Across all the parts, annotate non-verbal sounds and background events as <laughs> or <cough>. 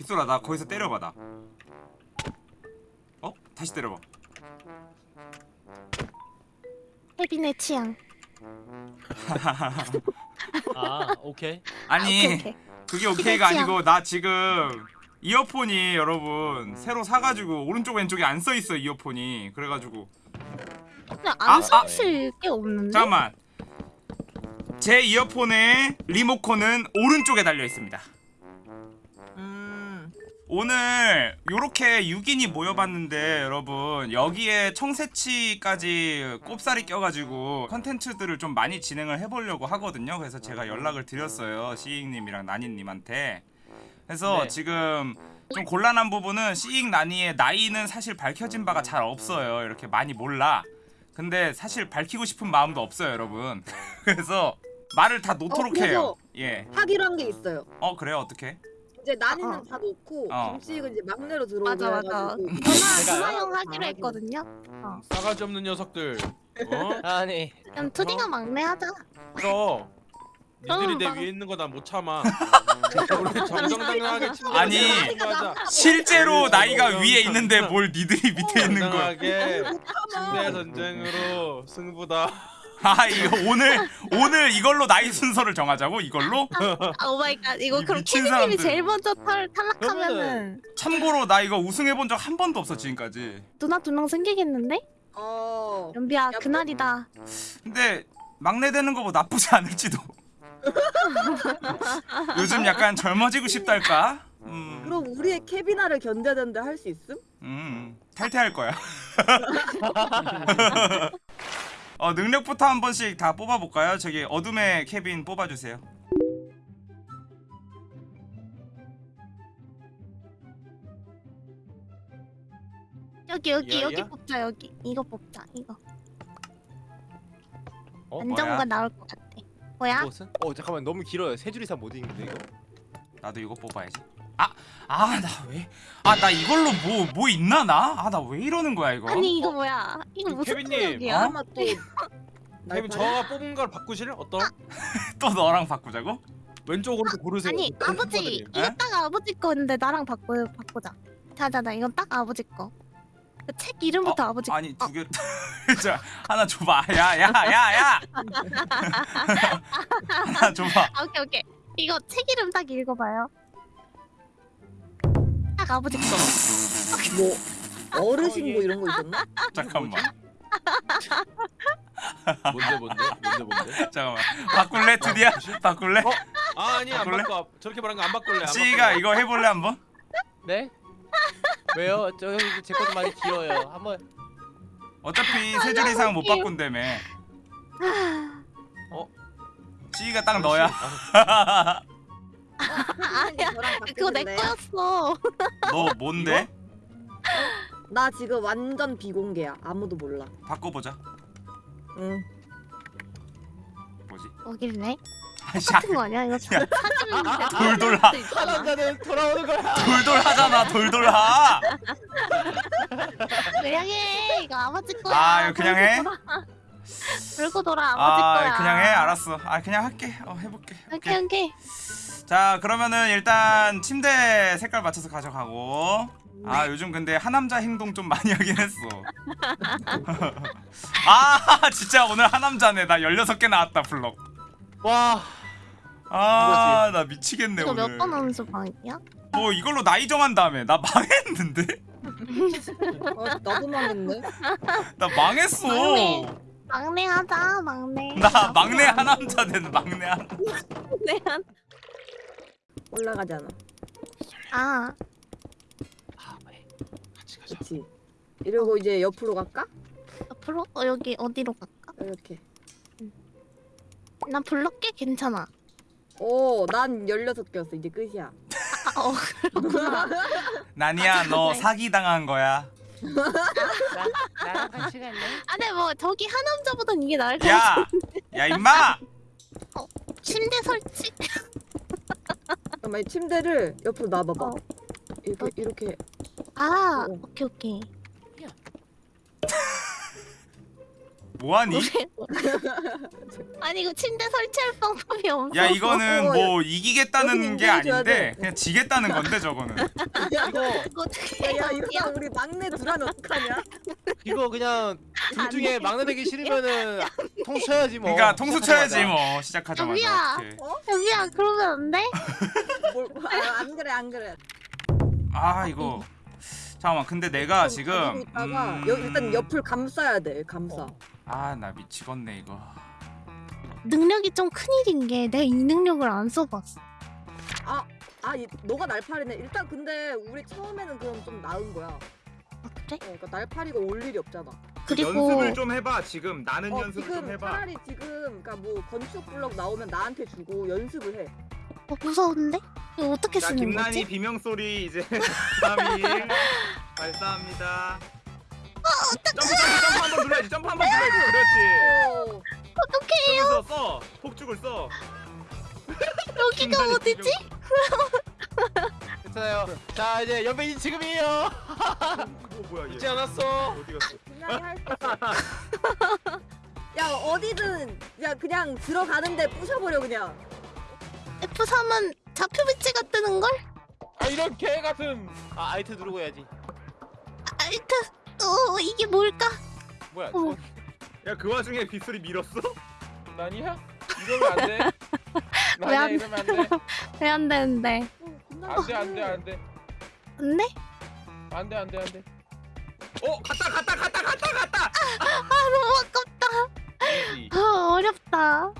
빗소라 나 거기서 때려봐 나 어? 다시 때려봐 혜빈의 취향. 아 오케이 아니 오케이, 오케이. 그게 오케이가. 아니고 나 지금 이어폰이 여러분 새로 사가지고 오른쪽 왼쪽에 안 써있어 이어폰이 그래가지고 아, 안 아. 섞일 게 없는데? 잠깐만 제 이어폰의 리모컨은 오른쪽에 달려 있습니다 음. 오늘 요렇게 6인이 모여봤는데 여러분 여기에 청새치까지 꼽살이 껴가지고 컨텐츠들을 좀 많이 진행을 해보려고 하거든요 그래서 제가 연락을 드렸어요 시익님이랑 나니님한테 그래서 네. 지금 좀 곤란한 부분은 시익 나니의 나이는 사실 밝혀진 바가 잘 없어요 이렇게 많이 몰라 근데 사실 밝히고 싶은 마음도 없어요 여러분 <laughs> 그래서 말을 다 놓도록 어, 해요 예. 하기로 한 게 있어요. 어 그래요 어떻게? 이제 난이는 어. 다 놓고 어. 김씨는 이제 막내로 들어오고 맞아 맞아. 누나 누나 형 하기로 했거든요. 싸가지 없는 녀석들. 어? <laughs> 아니 그럼 투디가 막내 하자. 그럼. 니들이 내 막- 위에 있는 거 난 못 참아. <laughs> 정정당당하게 아니. 실제로 어, 나이가 어, 위에 어, 있는데 어, 뭘 니들이 밑에 있는 거야 침대 전쟁으로 승부다. 아 이거 오늘 오늘 이걸로 나이 순서를 정하자고 이걸로? 아 oh my god 이거 이 그럼 미친 사람들. 제일 먼저 탈, 탈락하면은 참고로 나 이거 우승해본 적 한 번도 없어 지금까지 누나 두 명 생기겠는데? 어. 연비야 야, 그날이다. 근데 막내 되는 거뭐 나쁘지 않을지도 <laughs> 요즘 약간 젊어지고 싶달까? 음, 그럼 우리의 케비나를 견뎌야 되는데 할 수 있음? 음 탈퇴할 거야 <laughs> 어 능력부터 한 번씩 다 뽑아볼까요? 저기 어둠의 케빈 뽑아주세요 여기 여기 야, 여기 야? 뽑자 여기 이거 뽑자 이거. 어? 안정가 뭐야? 나올 것 같아. 뭐야? 무슨? 어 잠깐만 너무 길어요 세 줄 이상 못 읽는데 이거 나도 이거 뽑아야지. 아, 아, 나 왜? 아, 나 이걸로 뭐, 뭐 있나, 나? 아, 나 왜 이러는 거야, 이거? 아니 이거 뭐야? 이거 그 무슨 케빈님? 어? 아마 또 케빈 저가 뽑은 걸 바꾸실래? 어떤? <laughs> 또 너랑 바꾸자고? 왼쪽 오른쪽 고르세요. 아니 그 아버지. 이거 에? 딱 아버지 거인데 나랑 바꾸 바꾸자. 자자자 이건 딱 아버지 거. 그책 이름부터 아버지. 아니, 거. 두 개. <laughs> 자, 하나 줘봐. 야, 야, 야, 야! <laughs> 하나 줘봐. 아, 오케이 오케이. 이거 책 이름 딱 읽어봐요. 거. 뭐 어르신 뭐 이런 거 있었나? 잠깐만. <laughs> 뭔데 뭔데 뭔데 뭔데? 잠깐만. 바꿀래, 드디어? 바꿀래? 어? 아 아니 안 바꿀래? 바꿔. 저렇게 말한 거 안 바꿀래. 안 씨가. 이거 해볼래, 한번? 네? 왜요? 저 제 것도 많이 길어요 한번 어차피 세 줄 이상 못 바꾼다며. 어? 씨가 딱 너야. <laughs> 아니야. 저랑 그거 내? 거였어. 너 뭔데? <laughs> 나 지금 완전 비공개야. 아무도 몰라. 바꿔보자. 응. 뭐지? 뭐길래? 아이씨, 같은 거 아니야? 이거 사- 사진인데. 돌돌 하. 사람자는 돌아오는 거야 돌돌 하잖아, 돌돌 하! <laughs> 그냥 해. 이거 아버지 거야. 아, 이거 그냥 해? 돌고 돌아. 아버지 아 거야. 그냥 해 알았어 아 그냥 할게 어 해볼게 오케이 오케이. 자 그러면은 일단 침대 색깔 맞춰서 가져가고 아 요즘 근데 하남자 행동 좀 많이 <laughs> 하긴 했어 <laughs> 아 진짜 오늘 하남자네 나 16개 나왔다 블럭 와아 나 미치겠네 이거 오늘 몇번 함수 방이야? 뭐 이걸로 나이 정한 다음에 나 망했는데? 어, 나도 망했네. 나 망했어 막내. 막내 <laughs> 하자 막내. 나 막내 하남자 된 막내 하자. 올라가잖아. 아 같이 가자. 그렇지. 이러고 이제 옆으로 갈까? 앞으로 어, 여기 어디로 갈까? 이렇게. 난 블럭 꽤 괜찮아. 오, 난 16개였어. 이제 끝이야. 아, 어 그렇구나. <laughs> 나니야 너 사기당한 거야 나, 나랑 같이 갈래? 아니 뭐 저기 하남자보단 이게 나을 것 같아. 야! 야 임마! 침대 설치. 잠깐만, 이 침대를 옆으로 놔봐봐. 어. 이렇게, 이렇게. 아 어. 오케이 오케이. <laughs> 뭐하니? <laughs> 아니 이거 침대 설치할 방법이 없어. 야 이거는 어, 뭐 이기겠다는 게 아닌데 돼. 그냥 지겠다는 건데 저거는 <laughs> 이거 이거 어떻게 야? 이러다 우리 막내 둘하면 어떡하냐? 이거 그냥 둘안 중에 돼. 막내 되기 싫으면은 통수 쳐야지 뭐. 그러니까 통수 쳐야지. 뭐 시작하자마자 여기야. 어떡해. 여기야 그러면 안 돼? <laughs> 뭘, 아, 안 그래 안 그래. 아 이거 잠깐만 근데 내가 좀 지금 있다가 여, 일단 옆을 감싸야 돼. 감싸. 아나 미치겠네 이거 능력이 좀 큰일인 게 내가 이 능력을 안 써봤어. 아, 이, 너가 날파리네. 일단 근데 우리 처음에는 그럼 좀 나은 거야. 어, 아, 그래? 그러니까 날파리가 올 일이 없잖아. 그리고 좀 해봐 지금 나는 어, 지금 차라리 지금 그러니까 뭐 건축 블럭 나오면 나한테 주고 연습을 해. 어, 무서운데? 이거 어떻게 쓰는 거지? 비명 소리 이제 <laughs> 3일 발사합니다 점프 점프 점프 한번 눌러야지 점프 한번 눌러야지 그렇지 어, 어떻게 해요? 그러면서 써 폭죽을 써 <laughs> 여기가 어디지? 괜찮아요. 자 이제 연배인 지금이에요. 어 뭐야 잊지 않았어. 어디 갔어 그냥. 야 어디든 야 그냥 들어가는데 부셔버려 그냥. F3은 좌표 배치가 뜨는 걸? 아 이런 개 같은. 아 아이트 누르고 해야지. 알트. 어 이게 뭘까? 뭐야? 어머. 저야그 와중에 빗소리 밀었어? 난이야? 이러면 안 돼. <laughs> 왜 난이야 안- 이러면 안 돼. 왜 안 되는데? 안 돼, 안 돼, 안 돼. 안 돼? 안 돼, 안 돼, 안 돼. 어 갔다 갔다 갔다 갔다 갔다 아 너무 아깝다. 아 어렵다.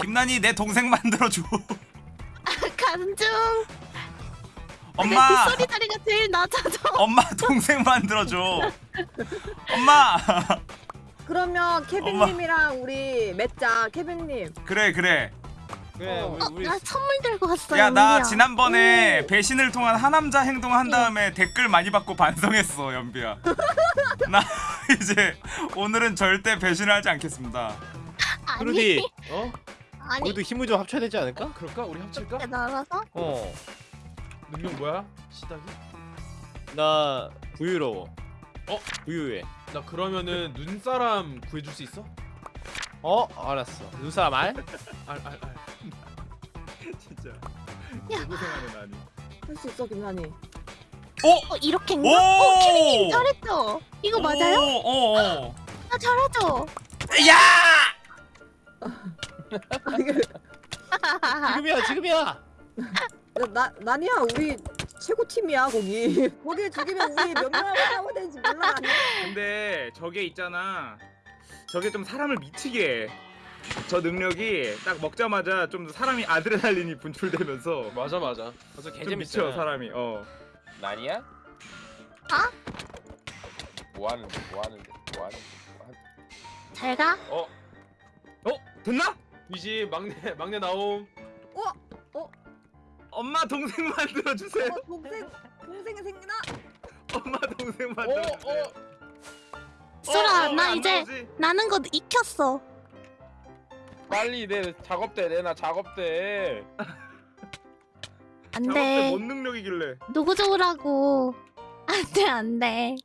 김난이 내 동생 만들어줘 가는 중. 엄마 내 빗소리 다리가 제일 낮아져. 엄마 동생 만들어줘 엄마 그러면 케빈님이랑 우리 맺자 케빈님. 그래 그래 그래, 어. 우리 어, 우리 나 선물 들고 왔어. 야나 연비야. 지난번에 배신을 통한 하남자 행동한 다음에 댓글 많이 받고 반성했어 연비야 <laughs> 나 이제 오늘은 절대 배신을 하지 않겠습니다 그루디. 어? 아니. 우리도 힘을 좀 합쳐야 되지 않을까? 그럴까? 우리 합칠까? 날아서? 어. 능력 뭐야? 시작이? 나 부유로워. 어? 부유해. 나 그러면은 눈사람 구해줄 수 있어? 어? 알았어. 눈사람 알? 알, 알, 알. <laughs> 진짜 야. 고생하는 나니 할 수 있어 김난이. 어 이렇게인가? 오! 어 케빈님 잘했죠? 이거 맞아요? 어어 나 잘하죠? 야! <laughs> 지금이야, 지금이야. 나 난이야 우리 최고 팀이야 거기. 거기 죽이면 우리 몇 명하고 싸워야 되는지 몰라. 근데 저게 있잖아 저게 좀 사람을 미치게 해. 저 능력이 딱 먹자마자 좀 사람이 아드레날린이 분출되면서 맞아 맞아. 맞아 좀 개재밌어. 미쳐 사람이 어 난이야? 아? 뭐 하는데? 뭐 하는데? 뭐 하는데? 뭐 하는데? 잘 가. 어? 어? 됐나? 이지 막내 막내 나옴. 엄마 동생 만들어 주세요. 어, 동생 동생이 생기나? 엄마 동생 어, 만들어 주세요. 수라 나 이제 나는 거 익혔어. 빨리 내 작업대 내나 작업대. 안돼. 뭔 능력이길래? 누구 좋으라고. 안돼 안돼.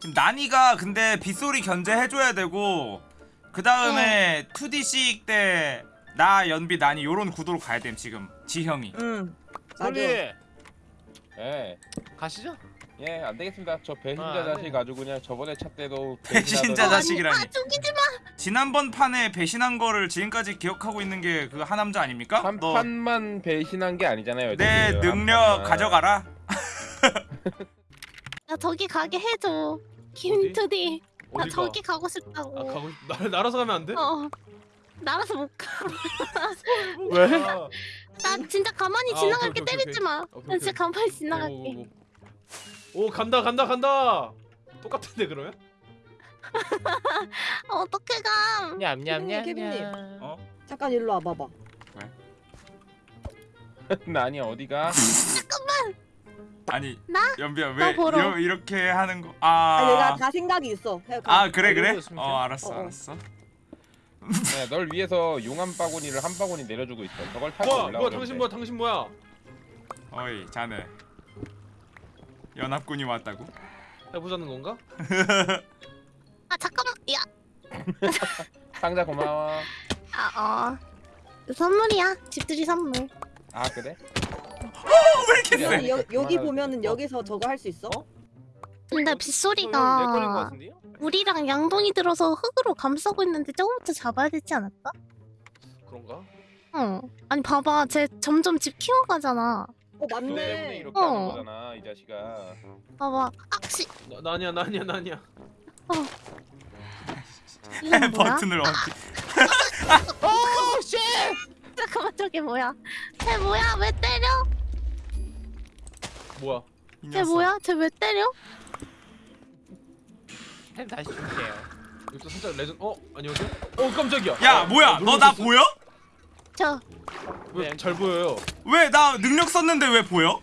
지금 난이가 근데 빗소리 견제해줘야 되고 그 다음에 2D씩 때 나 연비 난이 요런 구도로 가야 됨 지금 지형이. 응. 솔리 예. 가시죠. 예, 안 되겠습니다. 저 배신자 아. 자식 아주 그냥 저번에 차 때도 배신자 자식이라니. 아 죽이지 마. 지난번 판에 배신한 거를 지금까지 기억하고 있는 게 그 하남자 아닙니까? 한 너 판만 배신한 게 아니잖아요. 내 지금. 한 능력 판만. 가져가라. 나 저기 가게 해줘. 김투디. 나 어디가? 저기 가고 아 싶다고. 가고 싶- 날 날아서 가면 안 돼? 어. 날아서 못 가. 왜? 아, 나 진짜 가만히 아, 지나갈게 오케이, 때리지 마. 나 진짜. 가만히 오, 지나갈게. 오, 오. 오 간다 간다 간다. 똑같은데 그러면? 어떻게 가? 냠냠냠. 케빈님. 어? 잠깐 일로 와 봐봐. 난이 어디가? 아니 나? 연비야 나왜 보러. 이러, 이렇게 하는 거? 아, 아, 얘가 다 생각이 있어. 가. 아 그래 그래? 이러고 어 알았어 어, 어. 알았어. 네, 널 위해서 용한 바구니를 한 바구니 내려주고 있어. 저걸 타고 뭐야 올라오면 뭐야 당신 돼. 뭐야 당신 뭐야? 어이 자네. 연합군이 왔다고? 해보자는 건가? <laughs> 아 잠깐만. 야. <laughs> 상자 고마워. 아 어. 선물이야. 집들이 선물. 아 그래? 왜 이렇게 야, 세? 여기, 여, 여기 그만하자. 보면은 여기서 저거 할 수 있어? 근데 내 걸린 거 빗소리가? 우리랑 양동이 들어서 흙으로 감싸고 있는데 저거부터 잡아야 되지 않을까? 그런가? 어. 아니 봐봐, 쟤 점점 집 키워가잖아. 어 맞네. 이렇게 어. 하는 거잖아 이 자식아. 봐봐. 아, 씨. 나, 나니야 나니야 나니야. 이건 뭐야? 버튼을 어디? Oh shit! 잠깐만 저게 뭐야? 쟤 뭐야? 왜 때려? 뭐야? 이 쟤. 뭐야? 쟤 왜 때려? 템 다시 줄게요. 이것도 살짝 레전. 어 안녕하세요. 어 깜짝이야. 야 어, 뭐야? 어, 너나 놀라셨어? 보여? 저 왜 잘 보여요? 왜 나 능력 썼는데 왜 보여?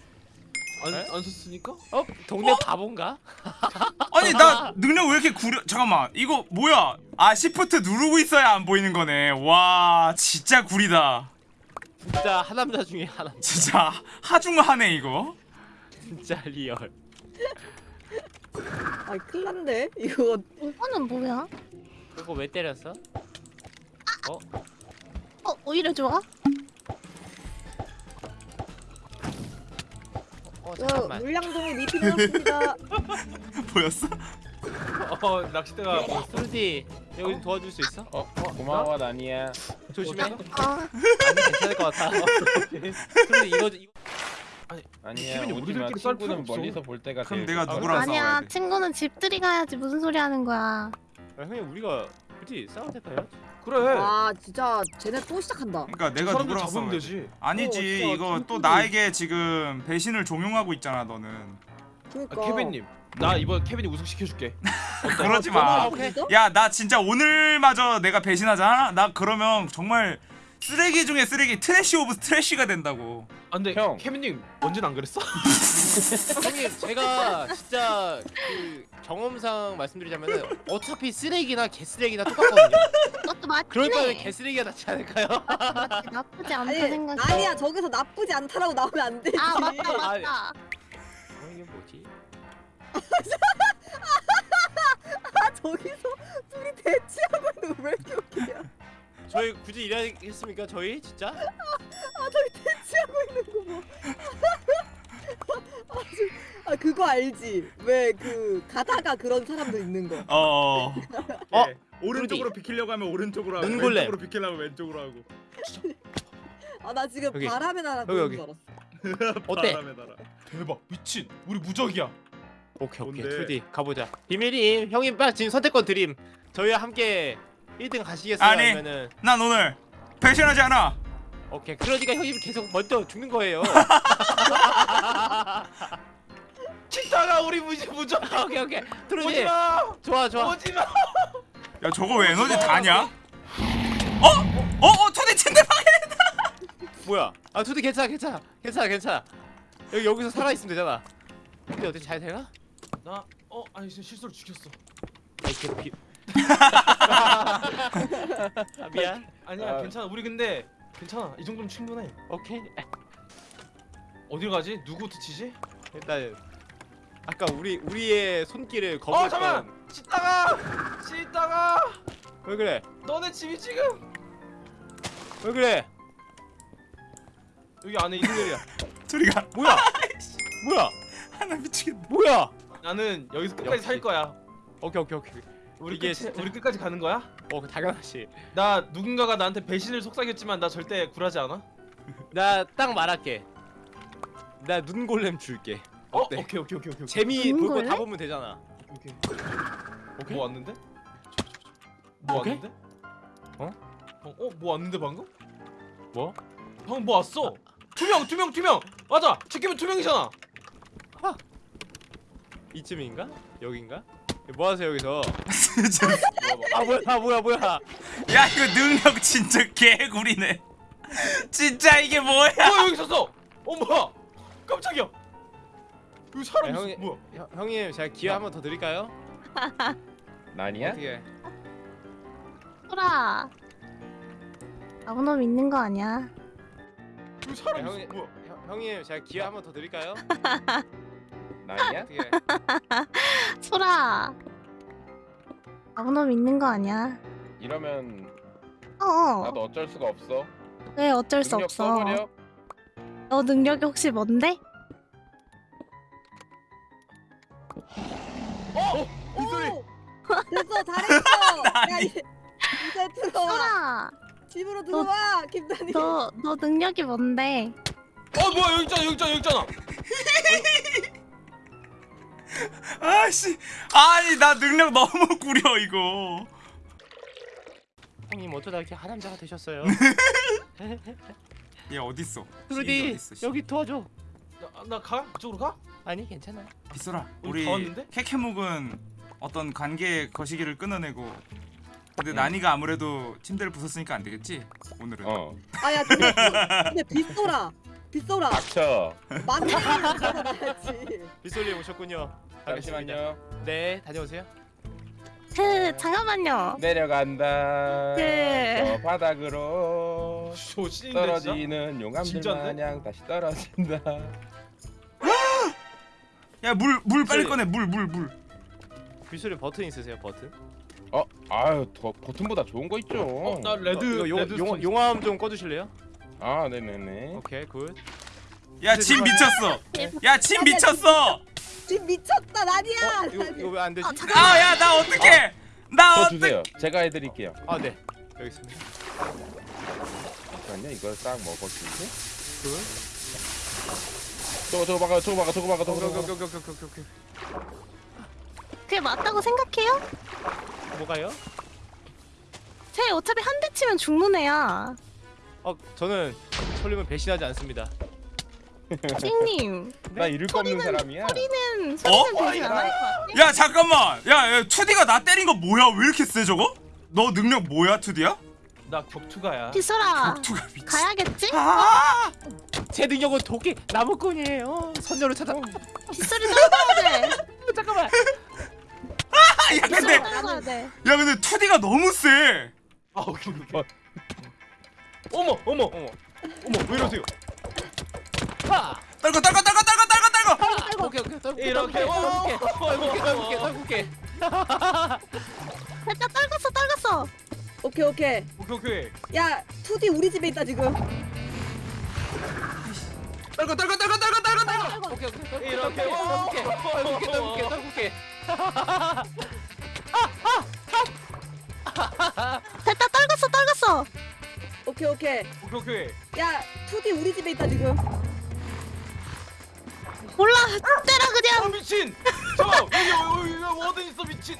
안, 에? 안 썼으니까? 어? 동네 바본가? <laughs> 아니 나 능력 왜 이렇게 구려? 잠깐만 이거 뭐야? 아 shift 누르고 있어야 안 보이는 거네. 와 진짜 구리다. 진짜 하남자 중에 하나. <laughs> 진짜 하중하네 이거. 진짜 real. 아 큰일 났네. 이거 이거는 뭐야? 그거 왜 때렸어? 어 오히려 좋아? 잠깐만. 물량동에 미피 내놨습니다. <laughs> 보였어? 어 낚싯대가 보였어. 트루디 여기 좀 도와줄 수 있어? 어 고마워 나니야. 조심해. 아니 아 괜찮을 것 같아. <laughs> 트루디 이거 이거 아니야 케빈이 오지마 우리들끼리 친구는. 멀리서 볼 때가 그럼 제일 내가. 누구랑 아니야 싸워야 돼? 친구는 집들이 가야지 무슨 소리 하는 거야? 아, 형님 우리가 굳이 싸워도 될까요? 그래. 와 진짜 쟤네 또 시작한다. 그러니까 저 내가 사람들 누구랑 잡으면 싸워야 돼? 되지. 아니지 어, 진짜 이거 또 진짜 나에게 지금 배신을 종용하고 있잖아 너는. 그러니까. 아, 케빈님, 나 이번 케빈이 우승 시켜줄게. 그러지 마. 한번 믿어? 야나 진짜 오늘마저 내가 배신하잖아? 나 그러면 정말 쓰레기 중에 쓰레기 trash of trash가 된다고. 아, 근데 형. 케빈님 언제는 안 그랬어? <laughs> 형님 제가 진짜 그 경험상 말씀드리자면은 어차피 쓰레기나 개쓰레기나 똑같거든요. 그것도 맞긴 그럴 바에 해. 개쓰레기가 낫지 않을까요? 맞지, 나쁘지 않다 아니 생각해. 아니야 저기서 나쁘지 않다라고 나오면 안 되지. 아 맞다 아니. 맞다. 어, 이게 뭐지? <laughs> 아 저기서 둘이 대치하고 있는 거 왜 이렇게 웃기냐? 저희 굳이 이래야겠습니까? 저희 진짜? 아 저기 대치하고 있는 거 뭐. 아, 저- 아 그거 알지? 왜 그 가다가 그런 사람도 있는 거. 어. 어? 오른쪽으로 비키려고 하면 오른쪽으로 하고 눈골렘. 왼쪽으로 비키려고 하면 왼쪽으로 하고. 아 나 지금 여기. 나라 여기, 보는 여기. 줄 알았어. <laughs> 어때? 대박, 미친. 우리 무적이야. 오케이 오케이 뭔데? 투디 가보자. 비밀임 형님 빨리 지금 선택권 드림. 저희와 함께 1등 가시겠어요? 아니. 아니 면은 난 오늘 배신하지 않아. 오케이 그러니까 형님 계속 먼저 죽는 거예요. <laughs> 치다가 우리 무지 무적. 오케이 오케이 트루디 오지마. 좋아 좋아. 오지마. 야 저거 왜 에너지 다냐? 어? 어? 어? 투대 침대방에 뭐야? 아 투디 괜찮아 괜찮아 괜찮아 괜찮아. 여기 여기서 살아 있으면 되잖아. 근데 어떻게 잘 되나? 나 어, 아니 실수로 죽였어. 아이 개피. 아, 미안. 아니야, 아. 괜찮아. 우리 근데 괜찮아. 이 정도면 충분해. 오케이. 어디로 가지? 누구부터 치지? 일단 아까 우리 우리의 손길을 어, 거부했던. 잠깐. 씻다가 씻다가 왜 그래? 너네 집이 지금 왜 그래? 여기 안에 있는 일이야. <laughs> 저리가 뭐야? <laughs> 뭐야? 하나 미치겠네. 뭐야? 나는 여기서 끝까지 역시. 살 거야. 오케이 오케이 오케이. 우리 이게 끝 우리 끝까지 가는 거야? 어 당연하지. 나 누군가가 나한테 배신을 속삭였지만 나 절대 굴하지 않아. <laughs> 나 딱 말할게. 나 눈골렘 줄게. 어? 어때? 오케이 오케이 오케이 오케이. 재미 볼 거? 다 보면 되잖아. 오케이. 오케이? 뭐 왔는데? 뭐 오케이? 왔는데? 어? 어? 어? 뭐 왔는데 방금? 뭐? 방금 뭐 왔어? 투명 투명 투명. 맞아. 지키면 투명이잖아. 이쯤인가? 여긴가? 뭐 하세요 여기서? <laughs> 아 뭐야? 아 뭐야 뭐야? 야 이거 능력 진짜 개구리네. 진짜 이게 뭐야? 어 여기 있었어. 어 뭐야? 깜짝이야. 여기 사람 야, 있어. 형이- 뭐야? 형, 형님 제가 기회 한 번 더 드릴까요? <laughs> 나니야? 어떻게? 소라. 아무 놈 있는 거 아니야? 여기 사람 야, 있어. 형이- 뭐야? 형, 형님 제가 기회 한 번 더 드릴까요? <laughs> 나니야? 어떻게? 소라. 아무놈 있는 거 아니야? 이러면 어어 나도 어쩔 수가 없어. 왜 어쩔 수 능력 없어 써버려. 너 능력이 혹시 뭔데? 빗소리. 오! 됐어 잘했어. <laughs> 야, 이- 이제 들어와. 소라 집으로 들어와 김단이. 너, 너 능력이 뭔데? 어 뭐야 여기 있잖아 여기 있잖아 여기 있잖아. <laughs> 아씨 아니 나 능력 너무 구려 이거 형님 어쩌다 이렇게 하남자가 되셨어요? 얘 어딨어 씨. 여기 도와줘. 나 가? 그쪽으로 가? 아니 괜찮아. 빗소라 우리 우리? 케케묵은 어떤 관계의 거시기를 끊어내고 근데 응. 나니가 아무래도 침대를 부쉈으니까 안 되겠지 오늘은 어. 아야 근데 근데 빗소라. 빗소라. 닥쳐. 들어가야지. 빗소리 오셨군요. 잠시만요. 네 다녀오세요. 그 잠깐만요 내려간다. 그- 저 바닥으로 신인데 진짜? 떨어지는 용암들? 마냥 다시 떨어진다. <gasps> 야 물 물 빨리 빗소리. 꺼내 물 물물 빗소리 버튼 있으세요 버튼? 어, 아유, 더 버튼보다 좋은 거 있죠. 어, 나 레드 어, 이거 용, 레드 용, 용암 좀 꺼주실래요? 아, 네네네. 오케이 굿. 야 진 미쳤어 야 진 미쳤어 지금 미쳤다 나니야. 어, 이거 이거 왜 안 되지? 아 잠깐만 아야 나 어떡해 나 저 어떡해 주세요. 제가 해드릴게요. 아 네. 여기 있습니다. 잠깐만요. 이걸 싹 먹어주지. 굿. 저거 저거 막아, 저거 막아, 저거 막아, 저거 오케이 막아. 오케이 오케이 오케이 오케이 오케이. 그게 맞다고 생각해요? 뭐가요? 쟤 어차피 한 대 치면 죽는 애야 어 저는 솔림을 배신하지 않습니다. 찡님 나 잃을 거 없는 사람이야. 소리는 소리는 어? 되지 않을 것 같아 야 잠깐만 야, 야 투디가 나 때린 거 뭐야 왜 이렇게 세 저거? 너 능력 뭐야 투디야? 나 격투가야. 비소라 투가 미친 가야겠지? 아 제 능력은 도끼 나무꾼이에요. 선녀를 찾아. <laughs> 빗소리 떨궈야 돼 잠깐만. 야 근데 야 근데 투디가 너무 세아 오케이 오케이. 어. 어머 어머 어머 어머 왜 이러세요? 하. 떨궈 떨궈 떨궈 떨궈 떨궈 떨궈 오케이 오케이 떨 이렇게, 떨게 어, 떨게 떨게 떨게 됐다 떨궜어 떨궜어 오케이 오케이. 오케이 오케이. 야 투디 우리 집에 있다 지금. 떨궈 떨궈 떨궈 떨궈 떨궈 떨궈 오케이 오케이 이렇게, 떨게 떨게 떨게 어, 떨게 됐다 떨궜어 떨궜어 오케이 오케이. 오케이 오케이. 야 투디 우리 집에 있다 지금. 몰라 아 그냥 미친. 잠깐 여기 여기 여기 워든 있어 미친.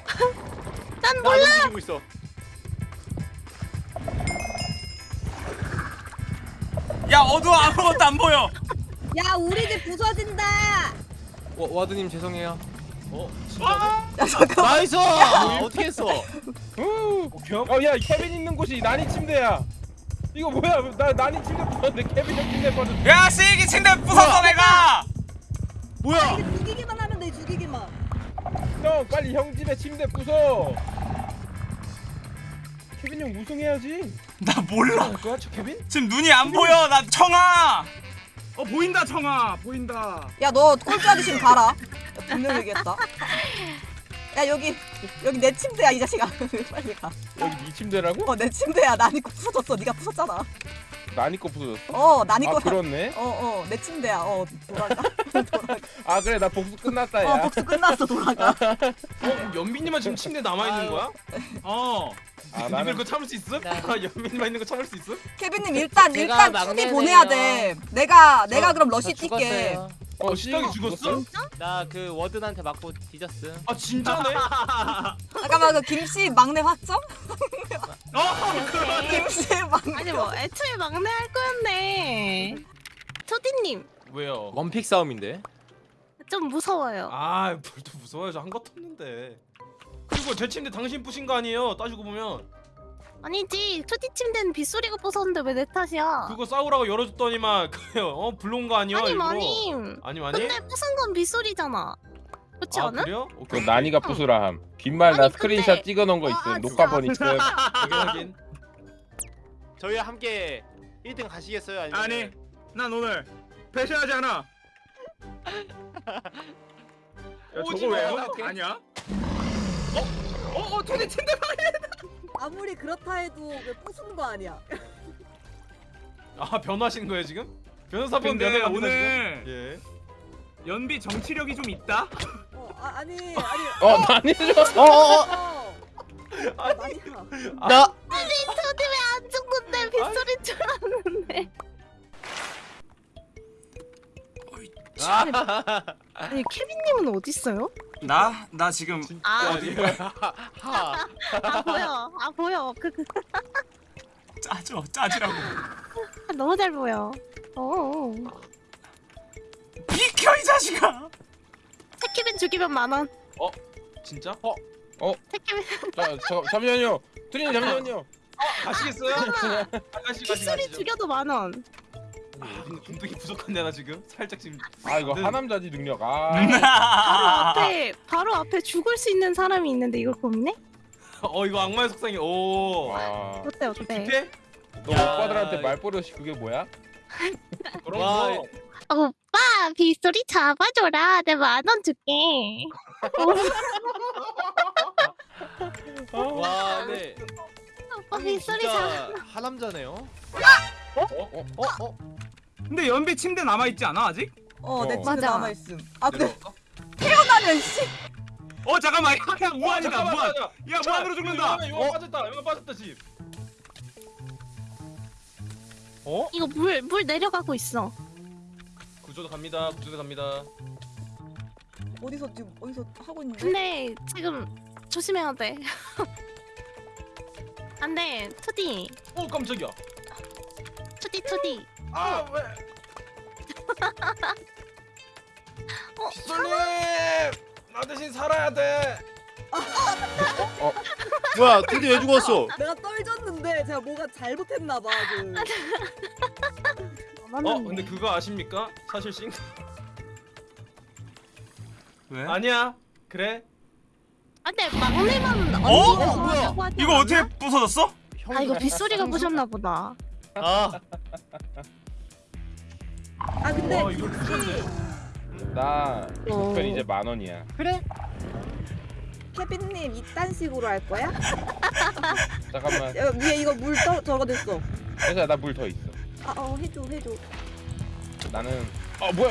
난 몰라 움직이고 있어. 야 어두워 아무것도 안 보여 야 우리 집 부서진다. 와, 와드님 죄송해요. 어 진짜네? 나이스! 어떻게 했어? 후. 어, 야, 케빈 있는 곳이 난이 침대야. 이거 뭐야? 나 난이 침대 봤는데 케빈 형 침대 봤는데. 야 시기 침대 부쉈어 내가 뭐야? 이게 죽이기만 하면 돼 죽이기만. 형, 빨리 형 집에 침대 부숴. 케빈 형 우승해야지. 나 몰라 뭐야 저 케빈? 지금 눈이 안 보여 나 청아 어 보인다 청아 보인다 야 너 꼴찌하기 싫으면 가라. 분명 얘기했다. 야 여기 여기 내 침대야 이 자식아. <laughs> 빨리 가. 여기 네 침대라고? 어 내 침대야. 난이 거 부서졌어. 네가 부쉈잖아. 난이 거 부서졌어? 어 난이 아, 거. 그렇네. 어 어 내 침대야. 어 돌아가. <laughs> 돌아가. 아, 그래. 나 복수 끝났다, 야. 어 복수 끝났어 돌아가. 어 연빈이만 지금 침대 남아 있는 거야? 어 아, 나는 그거 참을 수 있어? 나- 아 연빈이만 있는 거 참을 수 있어? 케빈님 일단 일단 막내네요. 보내야 돼. 내가 내가 그럼 러시 뛸게. 어, 시작이 죽었어? 나 그 워든한테 맞고 뒤졌음. 아 진짜네? <laughs> 잠깐만 그 김씨 막내 확정? 어 그러네. 김씨 막내. 아니 뭐 애초에 막내 할 거였네 초디님 왜요? 원픽 싸움인데. 좀 무서워요 아 뭘또 무서워요 저한 것도 없는데 그리고 제 침대 당신 부신 거 아니에요 따지고 보면 아니지 초디 침대는 빗소리가 부쉈는데 왜 내 탓이야 그거 싸우라고 열어줬더니만 <laughs> 어 불러온 거 아니야 아니 일부러. 아니 아니? 근데 부순 건 빗소리잖아 그렇지 아 않아? 그래요? 그 오케이 난이가 부수라 함. 빈말 나 아니, 스크린샷 근데- 찍어 놓은 거 아, 있음. 진짜. 녹화본 있음. 확인 저희와 함께 1등 가시겠어요? 아니면 아니 난 오늘 배신하지 않아 야 저거 왜? 아니야? 어? 어? 어? 토니 침대 방에 아무리 그렇다 해도 왜 부수는 거 아니야? <laughs> 아 변하신 거예요 지금? 변호사 분 근데 변호갑니다, 오늘 지금? 예. 연비 정치력이 좀 있다. 어 아, 아니 아니. 어 많이 줘. 어어어 어. 아 마니아. 나 투디 왜안 죽는데 빗소리 줄 알았는데. 아니 케빈님은 어디 있어요? 나? 나 지금 아, 하 <laughs> 아 보여. 아 보여. 그, 그 짜져 짜지라고 아, <laughs> 너무 잘 보여. 어. 비켜 이 자식아 케빈 죽이면 만 원. 진짜? 케빈 자, 저, 잠시만요. 투님 잠시만요. 가시겠어요? 아, 가시 가시 빗소리 가시죠. 죽여도 만 원. 아, 근데 분득이 부족한데 나 지금 살짝 지금 아 이거 네. 하남자지 능력. 아. 바로 <laughs> 앞에 바로 앞에 죽을 수 있는 사람이 있는데 이걸 고민해? 어 이거 악마의 속상이 오. 와. 어때 좀 어때? 딥해? 너 야. 오빠들한테 말버릇이 그게 뭐야? <laughs> 그런 와, 거. 오빠 빗소리 잡아줘라. 내 만 원 줄게. 와, 네. 오빠 빗소리 잡. 진짜 하남자네요. 어? 어? 어? 어? 근데 연비 침대 남아 있지 않아 아직? 어내 어. 집에 맞아. 남아 있음. 아 근데 내려갈까? 태어나면 씨. 어 잠깐만 야 무한이다 잠깐만, 무한. 잠깐만. 야 무한으로 죽는다. 이거 어? 빠졌다. 이거 빠졌다 집. 어? 이거 물 물 내려가고 있어. 구조도 갑니다. 구조도 갑니다. 어디서 지금 어디서 하고 있는데? 근데 지금 조심해야 돼. <laughs> 안돼 투디 오 깜짝이야. 투디 투디. 아 왜? <laughs> 어, 빗솔님 나 대신 살아야 돼. 뭐야, 투디 왜 죽었어? <laughs> 내가 떨졌는데 제가 뭐가 잘못했나 봐. 그. <laughs> 어 근데 그거 아십니까? 사실 싱 왜? 아니야. 그래. 안돼 막내만 어? 어, 뭐야? 이거? 어떻게 부서졌어? 아 이거 빗소리가 부셨나 보다. 아, 아 근데 와 이걸. 나 어. 우편 이제 만 원이야. 그래? 케빈님 이딴 식으로 할 거야? 잠깐만. 야, 위에 이거 물 떠, 적어냈어. 그래서 나물 더 있어. 아, 어 해줘 해줘. 나는. 어 뭐야?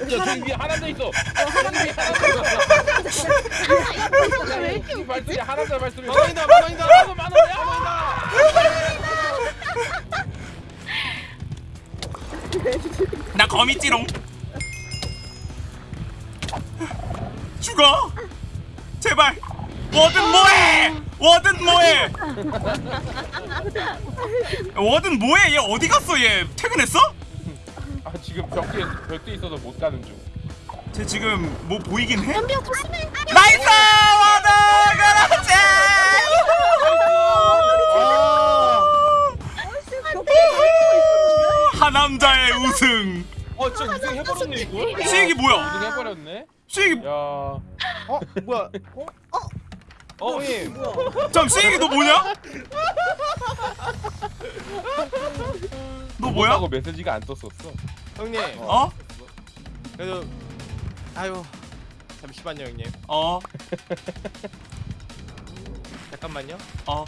여기 야 사람 저기 위에 하남자 있어. 어, 하나만 저기 위에 하남자 있어. 왜 야, 이렇게 이 발소리 하남자 발소리. 만원이다 만원이다. 만 원, 만 원이야, <laughs> 나 거미찌롱. 죽어! 제발. 워든 뭐해! 워든 뭐해! 워든 뭐해! 얘 어디 갔어? 얘 퇴근했어? 아 지금 벽에 벽에 있어서 못 가는 중. 쟤 지금 뭐 보이긴 해? 나이스 워든 그렇지 와. 아씨 벽에 있었는데? 하 남자의 우승 어 진짜 우승 해버렸네 이거. 수익이 뭐야 우승 해버렸네. 수익이 야. 어? 뭐야? 어 형님. 뭐야? 잠 수익이 너 뭐냐? 너 뭐야? 하고 메시지가 안 떴었어. 형님. 어? 그래도 아유. 잠시만요, 형님. 어? <laughs> 잠깐만요. 어?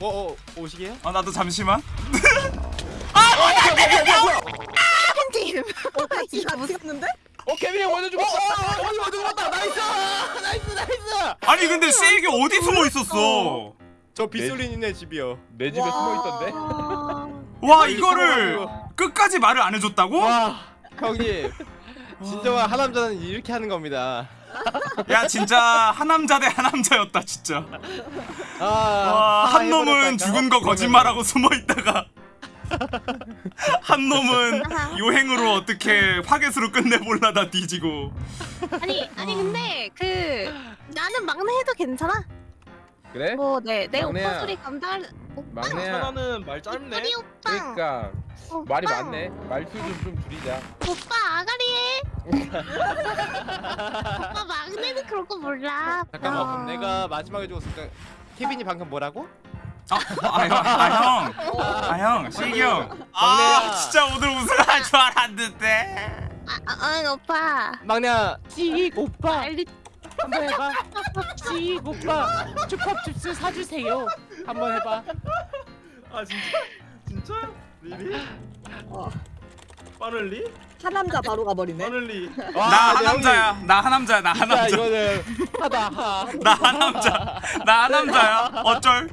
어, 어, 오시게요? 어 나도 잠시만 팬 <laughs> 팀. 어 같이 갔는데? 어 케빈이 형 먼저 죽었어. 어디 먼저 죽었다. 나이스! 나이스, 나이스! 아니 근데 수익이 어디 숨어 있었어 저 빗솔린이네 집이요. 내 집에 숨어 있던데. 와 이거를 끝까지 말을 안 해줬다고? 와, 형님. 진정한 하남자는 이렇게 하는 겁니다. 야 진짜 하남자 대 하남자였다 진짜 아, 와, 하한 놈은? 죽은 거 거짓말하고 숨어 있다가 <laughs> 한 놈은 요행으로 어떻게 화개수로 끝내볼라다 뒤지고 아니 아니 근데 그 나는 막내 해도 괜찮아. 그래? 뭐내내 내 막내야. 오빠 소리 감당할 오빠. 막내야. 천하는 말 짧네. 우리 오빠. 그러니까 오빠. 말이 많네. 말수 좀좀 줄이자. 오빠 아가리해. 오빠 막내는 그런 거 몰라. 잠깐만, 아. 그럼 내가 마지막에 죽었으니까 케빈이 방금 뭐라고? 아형아형 시기 형아 막내야. 진짜 오늘 우승할 줄 알았는데 아, 아, 아 오빠. 막내야, 찌익 오빠. 빨리 한번 해봐. 씨 오빠 초밥집스 사주세요. 한번 해봐. 아 진짜? 진짜? 리리? 어, 빠를리? 하남자 바로 가버리네. 빠를리 와, 나 하남자야. 나 하남자야. 나 하남자. 이거는 하다 하. 나 하남자. 나 하남자야. 어쩔?